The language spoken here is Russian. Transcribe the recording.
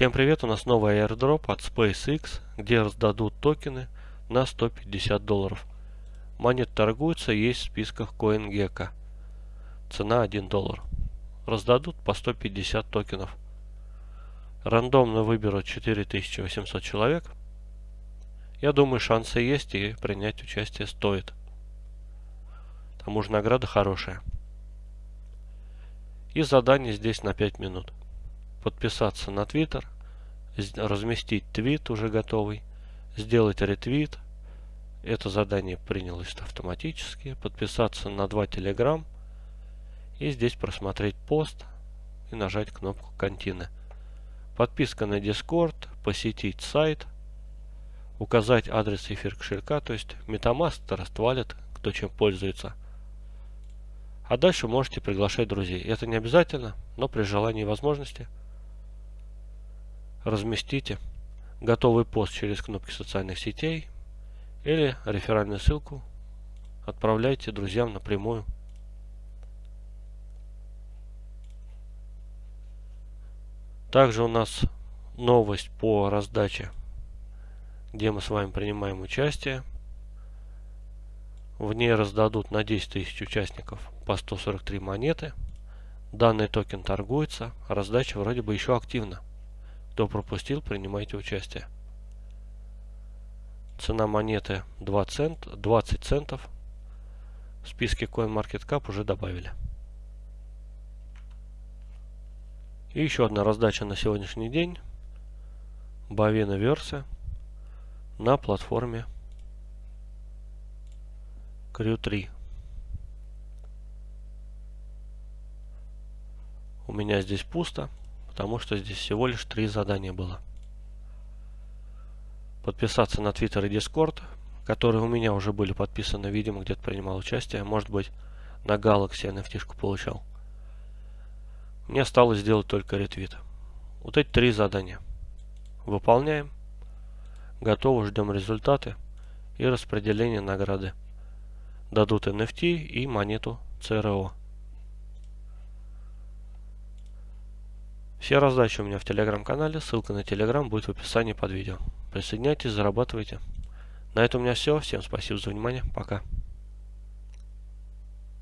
Всем привет, у нас новый airdrop от SpaceX, где раздадут токены на 150 долларов. Монет торгуются, есть в списках CoinGecko. Цена 1 доллар. Раздадут по 150 токенов. Рандомно выберут 4800 человек. Я думаю, шансы есть и принять участие стоит. К тому же награда хорошая. И задание здесь на 5 минут подписаться на Twitter, разместить твит уже готовый, сделать ретвит. Это задание принялось автоматически. Подписаться на два Telegram и здесь просмотреть пост и нажать кнопку Контины. Подписка на Discord, посетить сайт, указать адрес эфир кошелька, то есть Metamask, Wallet, кто чем пользуется. А дальше можете приглашать друзей. Это не обязательно, но при желании и возможности – разместите готовый пост через кнопки социальных сетей или реферальную ссылку отправляйте друзьям напрямую. Также у нас новость по раздаче, где мы с вами принимаем участие. В ней раздадут на 10 тысяч участников по 143 монеты. Данный токен торгуется, раздача вроде бы еще активна. Кто пропустил, принимайте участие. Цена монеты 2 цент, 20 центов. В списке CoinMarketCap уже добавили. И еще одна раздача на сегодняшний день. Бавина версия на платформе Crew 3. У меня здесь пусто потому что здесь всего лишь три задания было. Подписаться на Twitter и Discord, которые у меня уже были подписаны, видимо, где-то принимал участие. Может быть, на Galaxy NFT получал. Мне осталось сделать только ретвит. Вот эти три задания. Выполняем. Готово, ждем результаты и распределение награды. Дадут NFT и монету CRO. Все раздачи у меня в телеграм-канале, ссылка на телеграм будет в описании под видео. Присоединяйтесь, зарабатывайте. На этом у меня все. Всем спасибо за внимание. Пока.